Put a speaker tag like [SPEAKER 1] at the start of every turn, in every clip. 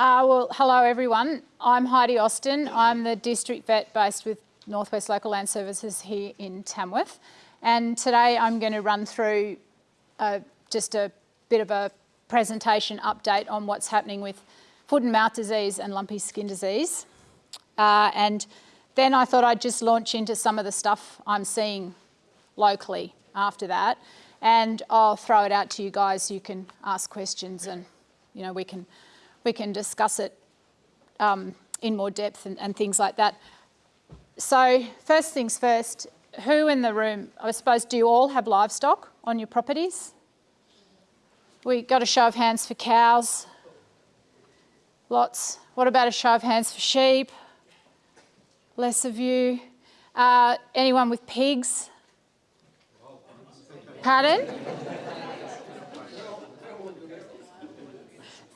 [SPEAKER 1] Uh, well, hello everyone. I'm Heidi Austin. I'm the district vet based with Northwest Local Land Services here in Tamworth. And today I'm going to run through uh, just a bit of a presentation update on what's happening with foot and mouth disease and lumpy skin disease. Uh, and then I thought I'd just launch into some of the stuff I'm seeing locally after that. And I'll throw it out to you guys. You can ask questions and, you know, we can we can discuss it um, in more depth and, and things like that. So first things first, who in the room, I suppose, do you all have livestock on your properties? We got a show of hands for cows. Lots. What about a show of hands for sheep? Less of you. Uh, anyone with pigs? Pardon?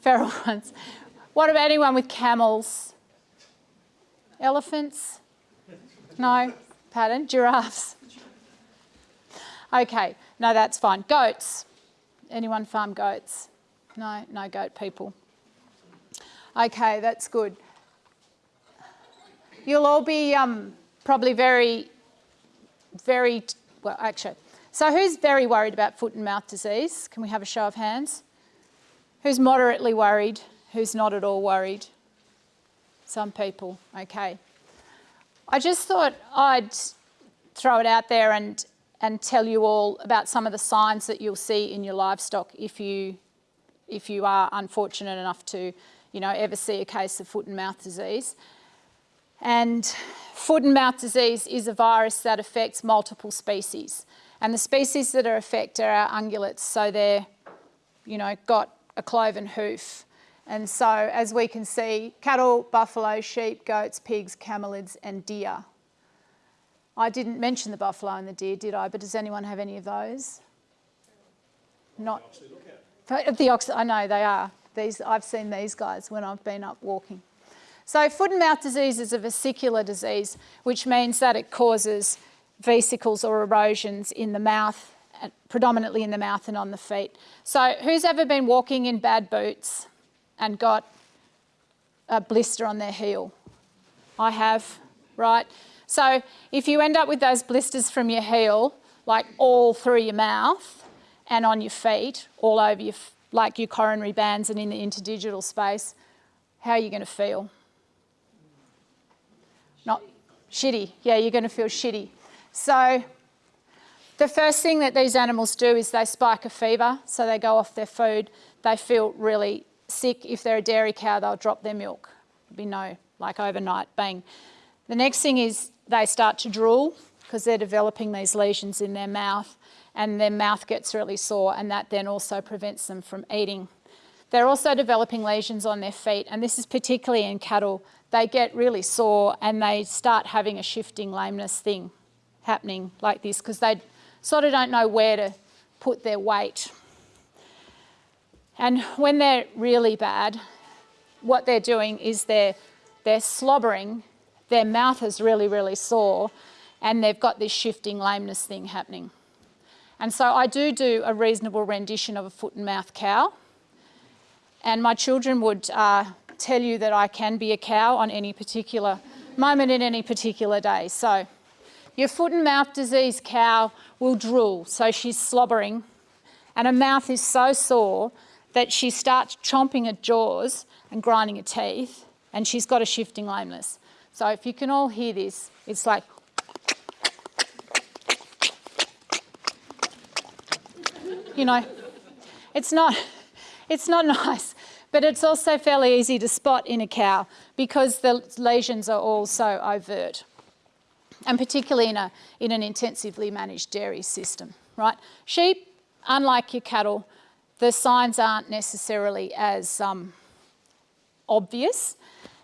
[SPEAKER 1] Feral ones. What about anyone with camels? Elephants? No? Pardon? Giraffes? Okay, no, that's fine. Goats? Anyone farm goats? No, no goat people. Okay, that's good. You'll all be um, probably very, very, well, actually. So who's very worried about foot and mouth disease? Can we have a show of hands? Who's moderately worried? Who's not at all worried? Some people, okay. I just thought I'd throw it out there and, and tell you all about some of the signs that you'll see in your livestock if you, if you are unfortunate enough to you know, ever see a case of foot and mouth disease. And foot and mouth disease is a virus that affects multiple species. And the species that are affected are ungulates, so they're, you know, got a cloven hoof. And so as we can see, cattle, buffalo, sheep, goats, pigs, camelids and deer. I didn't mention the buffalo and the deer, did I? But does anyone have any of those? Not. The ox, I know they are. These, I've seen these guys when I've been up walking. So foot and mouth disease is a vesicular disease, which means that it causes vesicles or erosions in the mouth predominantly in the mouth and on the feet. So who's ever been walking in bad boots and got a blister on their heel? I have, right? So if you end up with those blisters from your heel, like all through your mouth and on your feet, all over your, like your coronary bands and in the interdigital space, how are you going to feel? Not shitty. Yeah, you're going to feel shitty. So the first thing that these animals do is they spike a fever, so they go off their food. They feel really sick. If they're a dairy cow, they'll drop their milk. There'll be no, like overnight, bang. The next thing is they start to drool because they're developing these lesions in their mouth and their mouth gets really sore and that then also prevents them from eating. They're also developing lesions on their feet and this is particularly in cattle. They get really sore and they start having a shifting lameness thing happening like this because they sort of don't know where to put their weight. And when they're really bad, what they're doing is they're, they're slobbering, their mouth is really, really sore, and they've got this shifting lameness thing happening. And so I do do a reasonable rendition of a foot and mouth cow. And my children would uh, tell you that I can be a cow on any particular moment in any particular day. So your foot and mouth disease cow will drool, so she's slobbering, and her mouth is so sore that she starts chomping her jaws and grinding her teeth, and she's got a shifting lameness. So if you can all hear this, it's like you know, it's not, it's not nice, but it's also fairly easy to spot in a cow because the lesions are all so overt and particularly in, a, in an intensively managed dairy system, right? Sheep, unlike your cattle, the signs aren't necessarily as um, obvious.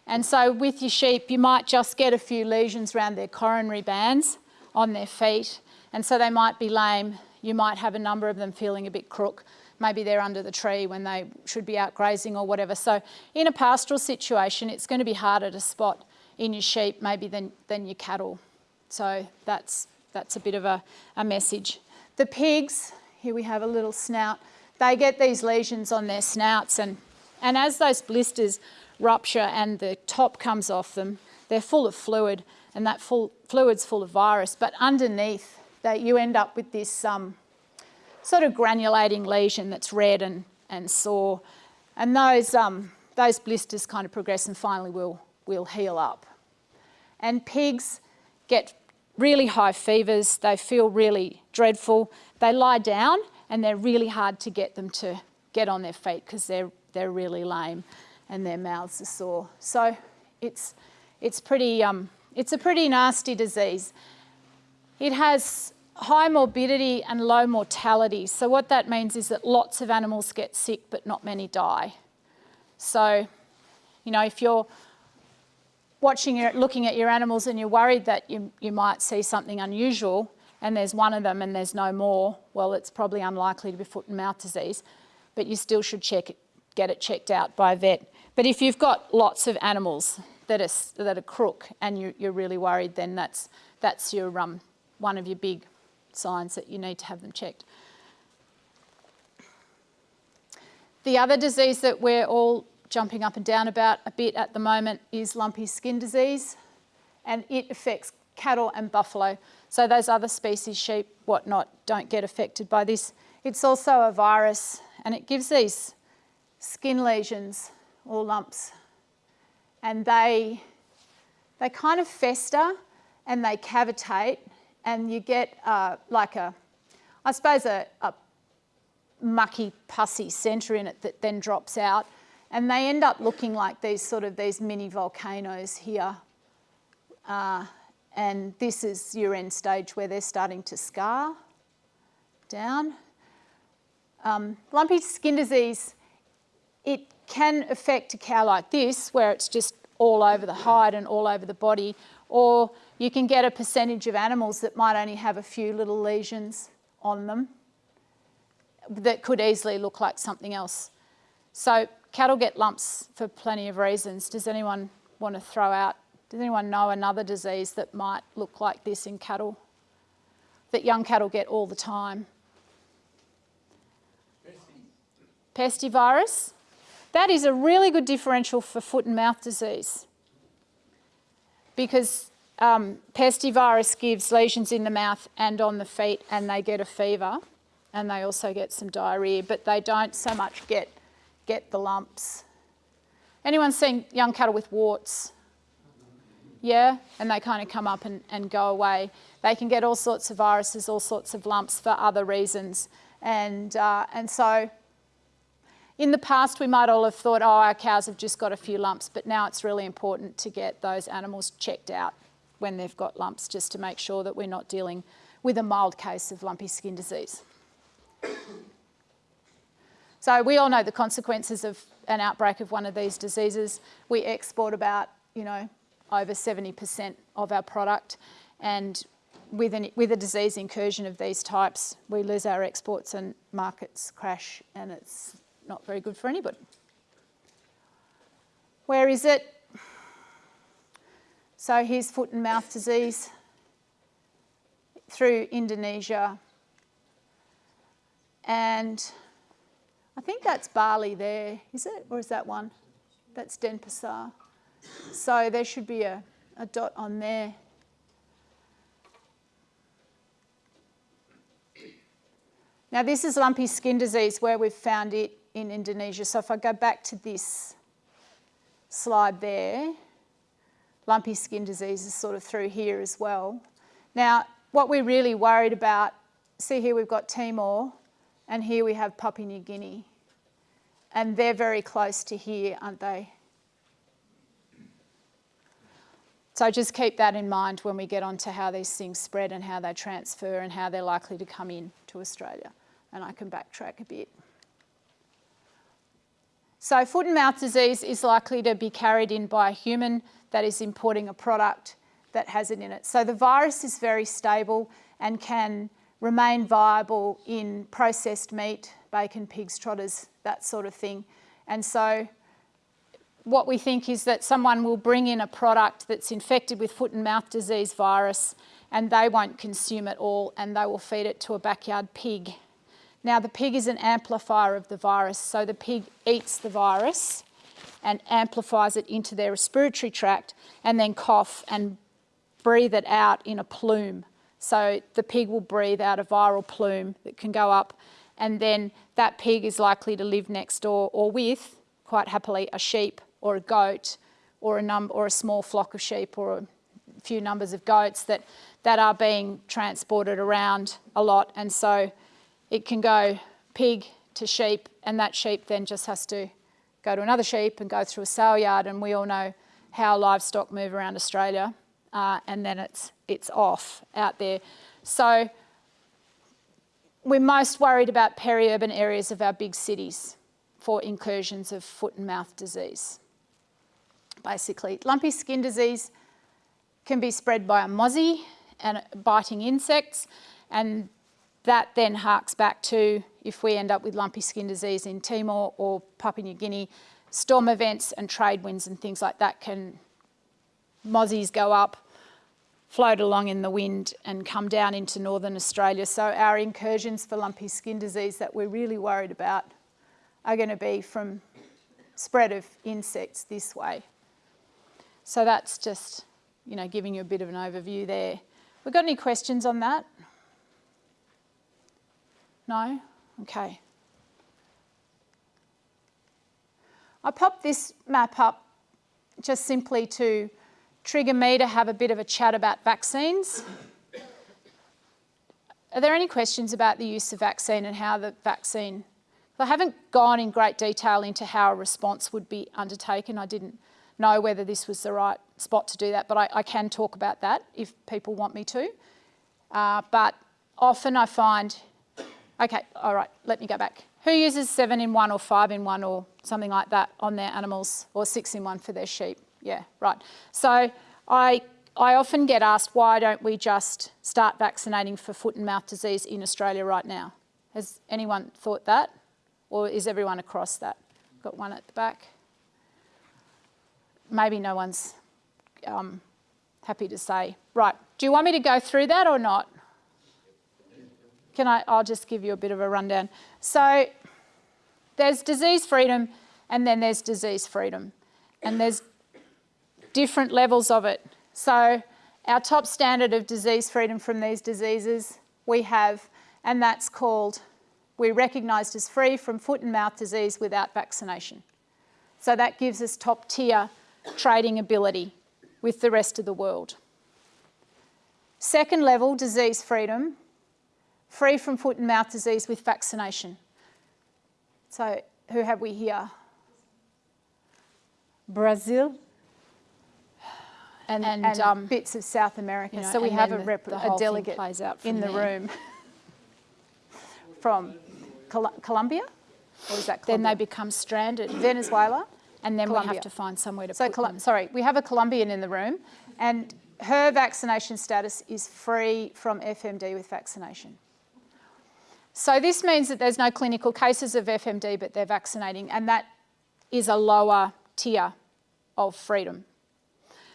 [SPEAKER 1] And so with your sheep, you might just get a few lesions around their coronary bands on their feet. And so they might be lame. You might have a number of them feeling a bit crook. Maybe they're under the tree when they should be out grazing or whatever. So in a pastoral situation, it's going to be harder to spot in your sheep maybe than, than your cattle. So that's, that's a bit of a, a message. The pigs, here we have a little snout, they get these lesions on their snouts and, and as those blisters rupture and the top comes off them. They're full of fluid and that full, fluid's full of virus, but underneath that you end up with this um, sort of granulating lesion that's red and, and sore. And those, um, those blisters kind of progress and finally will, will heal up. And pigs get really high fevers, they feel really dreadful, they lie down and they're really hard to get them to get on their feet because they're, they're really lame and their mouths are sore. So it's, it's, pretty, um, it's a pretty nasty disease. It has high morbidity and low mortality. So what that means is that lots of animals get sick but not many die. So, you know, if you're watching your, looking at your animals and you're worried that you, you might see something unusual and there's one of them and there's no more, well, it's probably unlikely to be foot and mouth disease, but you still should check it, get it checked out by a vet. But if you've got lots of animals that are, that are crook and you, are really worried, then that's, that's your, um, one of your big signs that you need to have them checked. The other disease that we're all jumping up and down about a bit at the moment is lumpy skin disease and it affects cattle and buffalo. So those other species, sheep, whatnot, don't get affected by this. It's also a virus and it gives these skin lesions or lumps and they, they kind of fester and they cavitate and you get uh, like a, I suppose a, a mucky pussy centre in it that then drops out and they end up looking like these sort of these mini volcanoes here. Uh, and this is your end stage where they're starting to scar down. Um, lumpy skin disease, it can affect a cow like this where it's just all over the hide and all over the body or you can get a percentage of animals that might only have a few little lesions on them that could easily look like something else. So cattle get lumps for plenty of reasons. Does anyone want to throw out, does anyone know another disease that might look like this in cattle? That young cattle get all the time? Pestivirus. That is a really good differential for foot and mouth disease because um, pestivirus gives lesions in the mouth and on the feet and they get a fever and they also get some diarrhoea, but they don't so much get get the lumps. Anyone seen young cattle with warts? Yeah, and they kind of come up and, and go away. They can get all sorts of viruses, all sorts of lumps for other reasons. And, uh, and so in the past, we might all have thought, oh, our cows have just got a few lumps, but now it's really important to get those animals checked out when they've got lumps, just to make sure that we're not dealing with a mild case of lumpy skin disease. So we all know the consequences of an outbreak of one of these diseases. We export about, you know, over 70% of our product and with, an, with a disease incursion of these types, we lose our exports and markets crash and it's not very good for anybody. Where is it? So here's foot and mouth disease through Indonesia and I think that's Bali there, is it? Or is that one? That's Denpasar. So there should be a, a dot on there. Now this is lumpy skin disease where we've found it in Indonesia. So if I go back to this slide there, lumpy skin disease is sort of through here as well. Now, what we're really worried about, see here we've got Timor, and here we have Papua New Guinea. And they're very close to here, aren't they? So just keep that in mind when we get on to how these things spread and how they transfer and how they're likely to come in to Australia. And I can backtrack a bit. So foot and mouth disease is likely to be carried in by a human that is importing a product that has it in it. So the virus is very stable and can remain viable in processed meat, bacon, pigs, trotters, that sort of thing. And so what we think is that someone will bring in a product that's infected with foot and mouth disease virus and they won't consume it all and they will feed it to a backyard pig. Now the pig is an amplifier of the virus, so the pig eats the virus and amplifies it into their respiratory tract and then cough and breathe it out in a plume. So the pig will breathe out a viral plume that can go up and then that pig is likely to live next door or with, quite happily, a sheep or a goat or a, num or a small flock of sheep or a few numbers of goats that, that are being transported around a lot. And so it can go pig to sheep and that sheep then just has to go to another sheep and go through a sale yard and we all know how livestock move around Australia uh, and then it's, it's off out there. So we're most worried about peri-urban areas of our big cities for incursions of foot and mouth disease. Basically, lumpy skin disease can be spread by a mozzie and biting insects and that then harks back to if we end up with lumpy skin disease in Timor or Papua New Guinea, storm events and trade winds and things like that can, mozzies go up, float along in the wind and come down into northern Australia. So our incursions for lumpy skin disease that we're really worried about are going to be from spread of insects this way. So that's just, you know, giving you a bit of an overview there. We got any questions on that? No? Okay. I popped this map up just simply to trigger me to have a bit of a chat about vaccines. Are there any questions about the use of vaccine and how the vaccine, I haven't gone in great detail into how a response would be undertaken. I didn't know whether this was the right spot to do that, but I, I can talk about that if people want me to. Uh, but often I find Okay, all right, let me go back. Who uses seven in one or five in one or something like that on their animals or six in one for their sheep? Yeah, right. So I, I often get asked, why don't we just start vaccinating for foot and mouth disease in Australia right now? Has anyone thought that? Or is everyone across that? Got one at the back. Maybe no one's um, happy to say. Right, do you want me to go through that or not? Can I, I'll just give you a bit of a rundown. So there's disease freedom and then there's disease freedom. And there's different levels of it. So our top standard of disease freedom from these diseases we have, and that's called, we're recognised as free from foot and mouth disease without vaccination. So that gives us top tier trading ability with the rest of the world. Second level, disease freedom, free from foot and mouth disease with vaccination. So who have we here? Brazil and, and, and um, bits of South America. You know, so we have a, rep, the, the a delegate in the there. room from Col Colombia, or is that Colombia? Then they become stranded. Venezuela, and then Colombia. we have to find somewhere to so put them. Sorry, we have a Colombian in the room, and her vaccination status is free from FMD with vaccination. So this means that there's no clinical cases of FMD, but they're vaccinating, and that is a lower tier of freedom.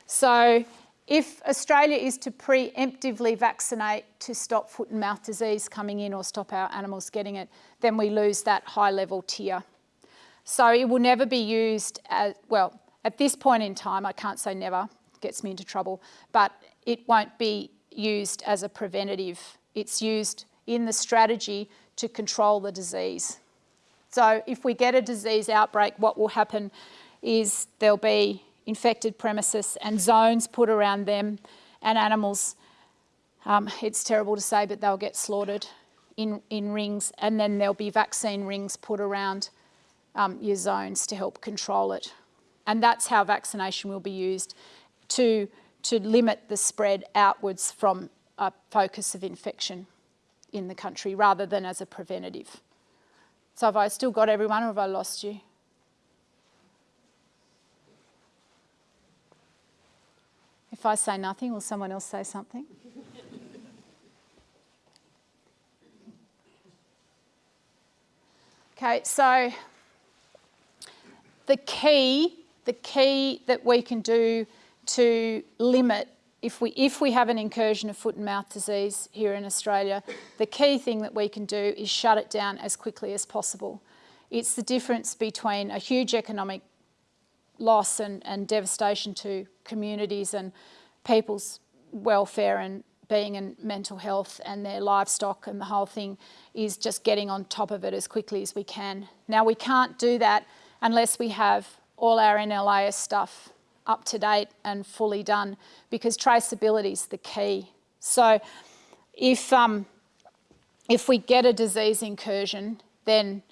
[SPEAKER 1] So if Australia is to preemptively vaccinate to stop foot and mouth disease coming in or stop our animals getting it, then we lose that high level tier. So it will never be used as, well, at this point in time, I can't say never, gets me into trouble, but it won't be used as a preventative. It's used in the strategy to control the disease. So if we get a disease outbreak, what will happen is there'll be infected premises and zones put around them and animals, um, it's terrible to say, but they'll get slaughtered in, in rings and then there'll be vaccine rings put around um, your zones to help control it. And that's how vaccination will be used to, to limit the spread outwards from a focus of infection in the country rather than as a preventative. So have I still got everyone or have I lost you? If I say nothing, will someone else say something? okay, so the key, the key that we can do to limit if we, if we have an incursion of foot and mouth disease here in Australia, the key thing that we can do is shut it down as quickly as possible. It's the difference between a huge economic loss and, and devastation to communities and people's welfare and being and mental health and their livestock and the whole thing is just getting on top of it as quickly as we can. Now we can't do that unless we have all our NLIS stuff up to date and fully done because traceability is the key. So if, um, if we get a disease incursion, then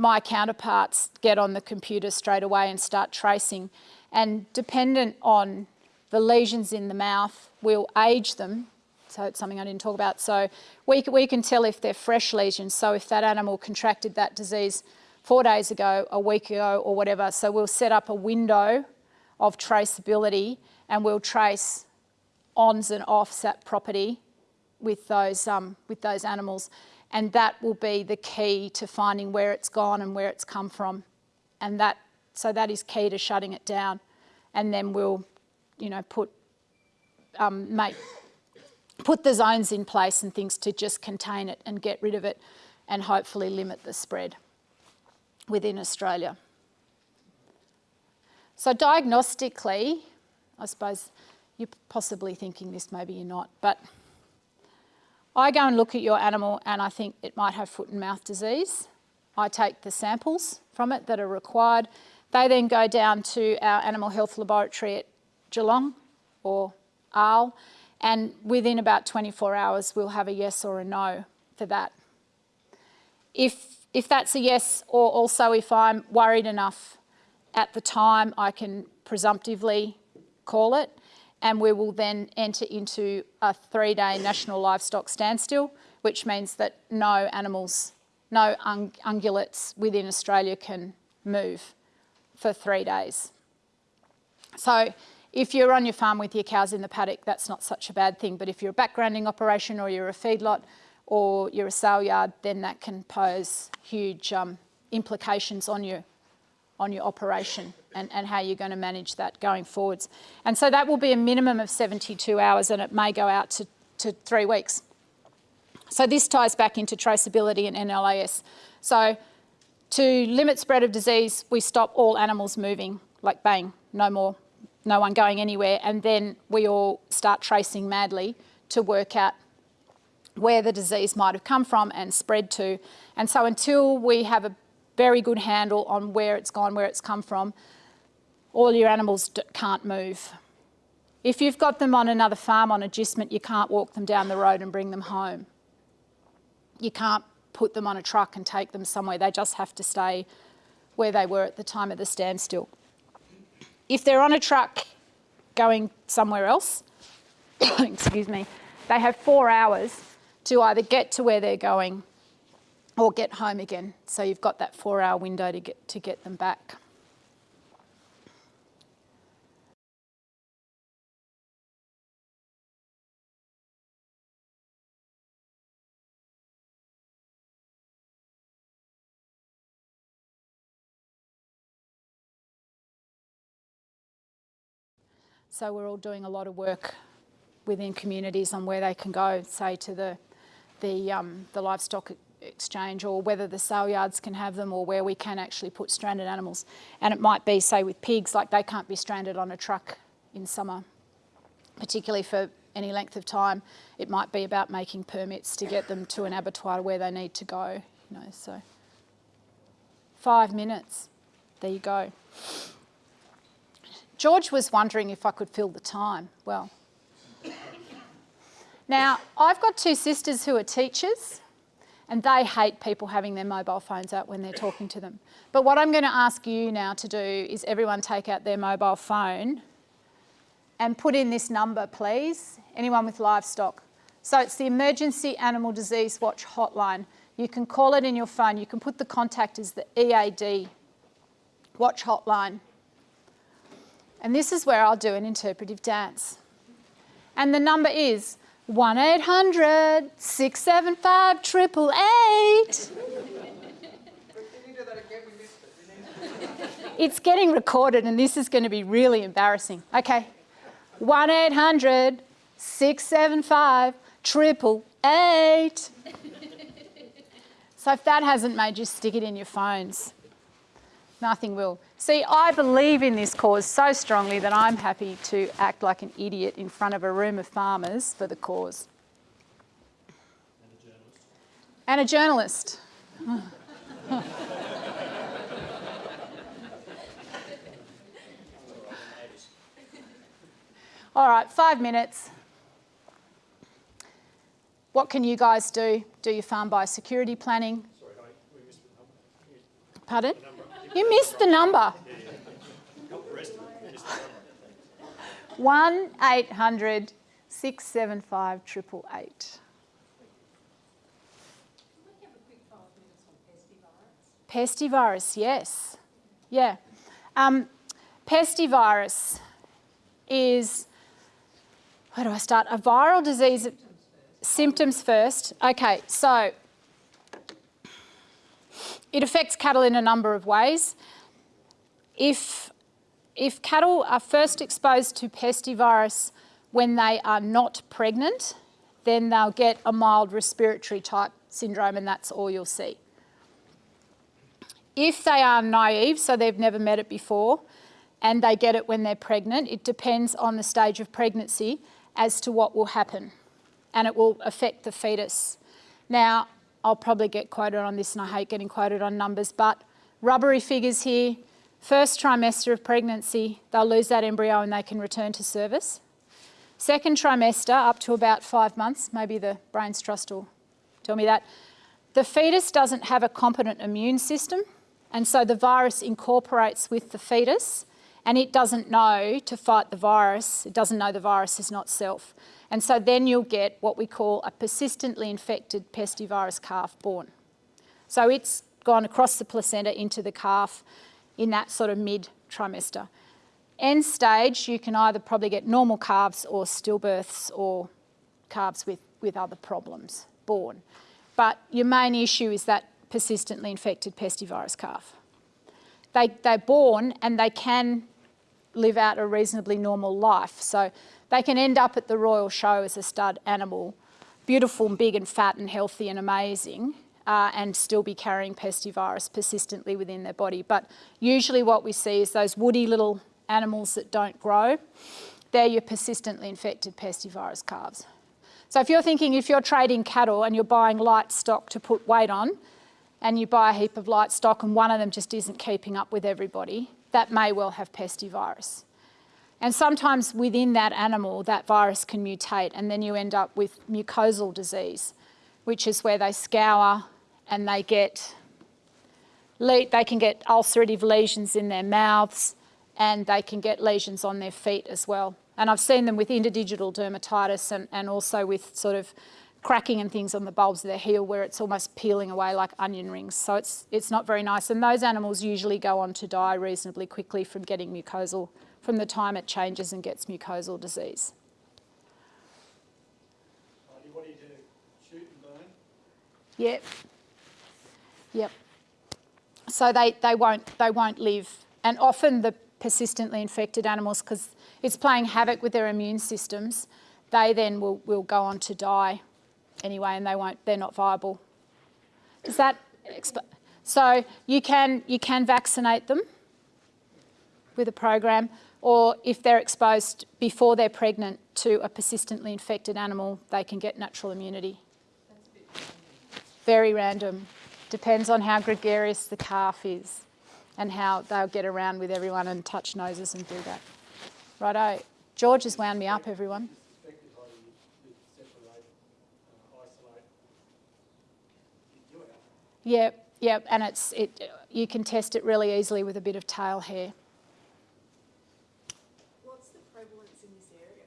[SPEAKER 1] my counterparts get on the computer straight away and start tracing. And dependent on the lesions in the mouth, we'll age them. So it's something I didn't talk about. So we, we can tell if they're fresh lesions. So if that animal contracted that disease four days ago, a week ago or whatever. So we'll set up a window of traceability and we'll trace ons and offs at property with those, um, with those animals. And that will be the key to finding where it's gone and where it's come from. And that, so that is key to shutting it down. And then we'll, you know, put, um, make, put the zones in place and things to just contain it and get rid of it and hopefully limit the spread within Australia. So diagnostically, I suppose you're possibly thinking this, maybe you're not, but I go and look at your animal and I think it might have foot and mouth disease. I take the samples from it that are required. They then go down to our animal health laboratory at Geelong or Arle and within about 24 hours we'll have a yes or a no for that. If, if that's a yes or also if I'm worried enough at the time I can presumptively call it and we will then enter into a three-day national livestock standstill, which means that no animals, no un ungulates within Australia can move for three days. So if you're on your farm with your cows in the paddock, that's not such a bad thing. But if you're a backgrounding operation or you're a feedlot or you're a sale yard, then that can pose huge um, implications on you on your operation and, and how you're going to manage that going forwards. And so that will be a minimum of 72 hours and it may go out to, to three weeks. So this ties back into traceability and NLIS. So to limit spread of disease, we stop all animals moving, like bang, no more, no one going anywhere. And then we all start tracing madly to work out where the disease might have come from and spread to. And so until we have a very good handle on where it's gone, where it's come from. All your animals can't move. If you've got them on another farm on agistment, you can't walk them down the road and bring them home. You can't put them on a truck and take them somewhere. They just have to stay where they were at the time of the standstill. If they're on a truck going somewhere else, excuse me, they have four hours to either get to where they're going or get home again. So you've got that four hour window to get, to get them back. So we're all doing a lot of work within communities on where they can go, say to the, the, um, the livestock exchange or whether the sale yards can have them or where we can actually put stranded animals. And it might be, say, with pigs, like they can't be stranded on a truck in summer, particularly for any length of time. It might be about making permits to get them to an abattoir where they need to go, you know, so. Five minutes, there you go. George was wondering if I could fill the time. Well, now I've got two sisters who are teachers and they hate people having their mobile phones out when they're talking to them. But what I'm going to ask you now to do is everyone take out their mobile phone and put in this number, please. Anyone with livestock. So it's the Emergency Animal Disease Watch hotline. You can call it in your phone. You can put the contact as the EAD Watch hotline. And this is where I'll do an interpretive dance. And the number is 1-800-675-888. it's getting recorded and this is going to be really embarrassing. Okay, 1-800-675-888. so if that hasn't made you stick it in your phones, Nothing will. See, I believe in this cause so strongly that I'm happy to act like an idiot in front of a room of farmers for the cause. And a journalist. And a journalist. All right, five minutes. What can you guys do? Do your farm biosecurity planning?
[SPEAKER 2] Sorry, we missed the number.
[SPEAKER 1] Pardon? You missed the number.
[SPEAKER 2] Not the rest of it, just the number.
[SPEAKER 1] 1 800 675 888. Pestivirus, yes. Yeah. Um, pestivirus is, where do I start? A viral disease. Symptoms first. Okay, so it affects cattle in a number of ways. If, if cattle are first exposed to pestivirus when they are not pregnant, then they'll get a mild respiratory type syndrome and that's all you'll see. If they are naive, so they've never met it before, and they get it when they're pregnant, it depends on the stage of pregnancy as to what will happen and it will affect the fetus. Now, I'll probably get quoted on this and I hate getting quoted on numbers, but rubbery figures here, first trimester of pregnancy, they'll lose that embryo and they can return to service. Second trimester, up to about five months, maybe the brains trust will tell me that, the fetus doesn't have a competent immune system and so the virus incorporates with the fetus and it doesn't know to fight the virus, it doesn't know the virus is not self. And so then you'll get what we call a persistently infected pestivirus calf born. So it's gone across the placenta into the calf in that sort of mid trimester. End stage, you can either probably get normal calves or stillbirths or calves with, with other problems born. But your main issue is that persistently infected pestivirus calf. They, they're born and they can live out a reasonably normal life. So they can end up at the Royal Show as a stud animal, beautiful and big and fat and healthy and amazing, uh, and still be carrying pestivirus persistently within their body. But usually what we see is those woody little animals that don't grow, they're your persistently infected pestivirus calves. So if you're thinking if you're trading cattle and you're buying light stock to put weight on, and you buy a heap of light stock and one of them just isn't keeping up with everybody, that may well have pestivirus. And sometimes within that animal, that virus can mutate and then you end up with mucosal disease, which is where they scour and they get, they can get ulcerative lesions in their mouths and they can get lesions on their feet as well. And I've seen them with interdigital dermatitis and, and also with sort of cracking and things on the bulbs of their heel where it's almost peeling away like onion rings. So it's, it's not very nice. And those animals usually go on to die reasonably quickly from getting mucosal from the time it changes and gets mucosal disease.
[SPEAKER 2] What do you do? Shoot and burn?
[SPEAKER 1] Yep. Yep. So they, they, won't, they won't live. And often the persistently infected animals, because it's playing havoc with their immune systems, they then will, will go on to die anyway and they won't, they're not viable. Does that so you can, you can vaccinate them with a program or if they're exposed before they're pregnant to a persistently infected animal, they can get natural immunity. Very random. Depends on how gregarious the calf is and how they'll get around with everyone and touch noses and do that. Righto. George has wound me up, everyone. Yep, yep, and it's it. You can test it really easily with a bit of tail hair.
[SPEAKER 3] What's the prevalence in this area?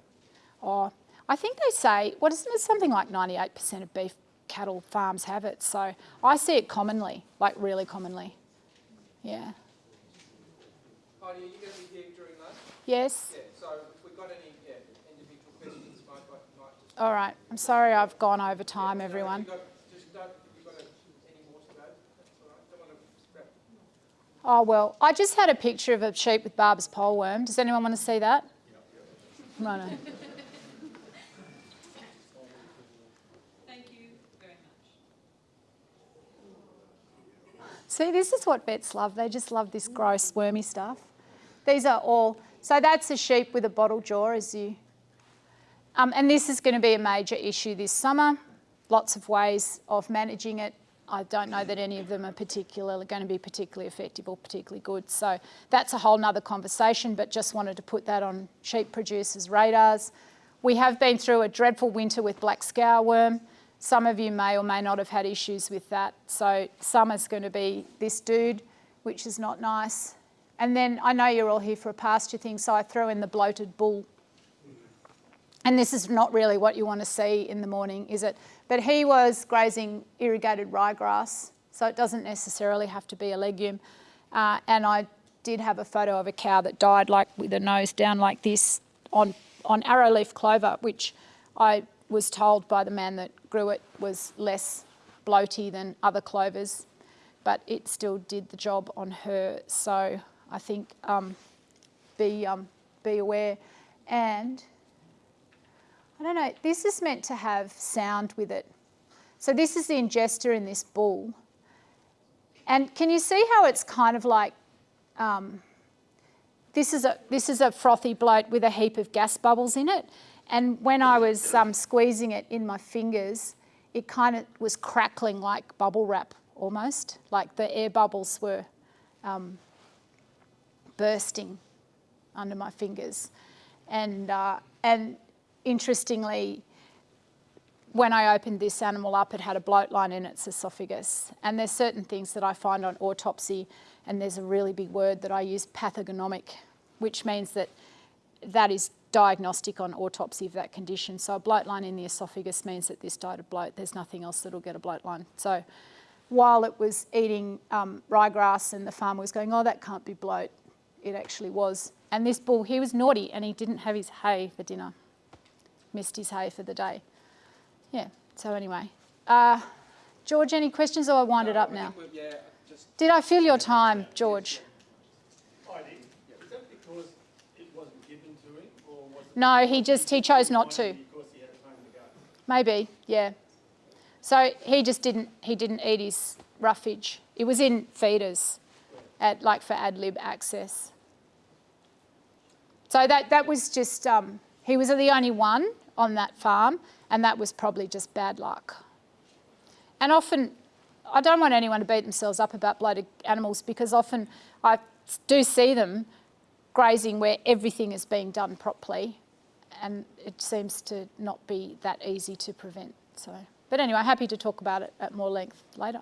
[SPEAKER 1] Oh, I think they say what isn't it something like 98% of beef cattle farms have it. So I see it commonly, like really commonly. Yeah.
[SPEAKER 4] Heidi, are you going to be here during lunch?
[SPEAKER 1] Yes.
[SPEAKER 4] Yeah. So if we've got any yeah, individual questions, might, might just.
[SPEAKER 1] All right. I'm sorry I've gone over time,
[SPEAKER 4] Yeah, so
[SPEAKER 1] everyone.
[SPEAKER 4] You got, just don't, you got a, any more to go? That's all right. Don't want to wrap.
[SPEAKER 1] Oh well, I just had a picture of a sheep with Barber's poleworm. Does anyone want to see that? No, no.
[SPEAKER 3] Thank you very much.
[SPEAKER 1] See, this is what vets love. They just love this gross, wormy stuff. These are all, so that's a sheep with a bottle jaw, as you, um, and this is going to be a major issue this summer. Lots of ways of managing it. I don't know that any of them are particularly going to be particularly effective or particularly good. So that's a whole nother conversation, but just wanted to put that on sheep producers' radars. We have been through a dreadful winter with black scourworm. Some of you may or may not have had issues with that. So summer's going to be this dude, which is not nice. And then I know you're all here for a pasture thing, so I throw in the bloated bull. And this is not really what you want to see in the morning, is it? But he was grazing irrigated ryegrass, so it doesn't necessarily have to be a legume. Uh, and I did have a photo of a cow that died like with a nose down like this on, on arrowleaf clover, which I was told by the man that grew it was less bloaty than other clovers, but it still did the job on her. So I think um, be, um, be aware. And Don't know, this is meant to have sound with it. So this is the ingesta in this bull. And can you see how it's kind of like, um, this, is a, this is a frothy bloat with a heap of gas bubbles in it. And when I was um, squeezing it in my fingers, it kind of was crackling like bubble wrap almost, like the air bubbles were um, bursting under my fingers. And, uh, and interestingly, when I opened this animal up, it had a bloat line in its esophagus. And there's certain things that I find on autopsy, and there's a really big word that I use, pathogenomic, which means that that is diagnostic on autopsy of that condition. So a bloat line in the esophagus means that this died of bloat. There's nothing else that'll get a bloat line. So while it was eating um, ryegrass and the farmer was going, oh, that can't be bloat, it actually was. And this bull, he was naughty and he didn't have his hay for dinner missed his hay for the day. Yeah, so anyway. Uh, George, any questions or I wind it up
[SPEAKER 4] I
[SPEAKER 1] now?
[SPEAKER 4] Yeah, just,
[SPEAKER 1] Did I fill your time, George?
[SPEAKER 2] I did. Is that because it wasn't given to him, or was it?
[SPEAKER 1] No, he just, he chose not to.
[SPEAKER 2] Because he had time to go?
[SPEAKER 1] Maybe, yeah. So he just didn't, he didn't eat his roughage. It was in feeders, at, like for ad lib access. So that, that was just, um, he was the only one on that farm, and that was probably just bad luck. And often, I don't want anyone to beat themselves up about bloated animals because often I do see them grazing where everything is being done properly, and it seems to not be that easy to prevent. So, but anyway, happy to talk about it at more length later.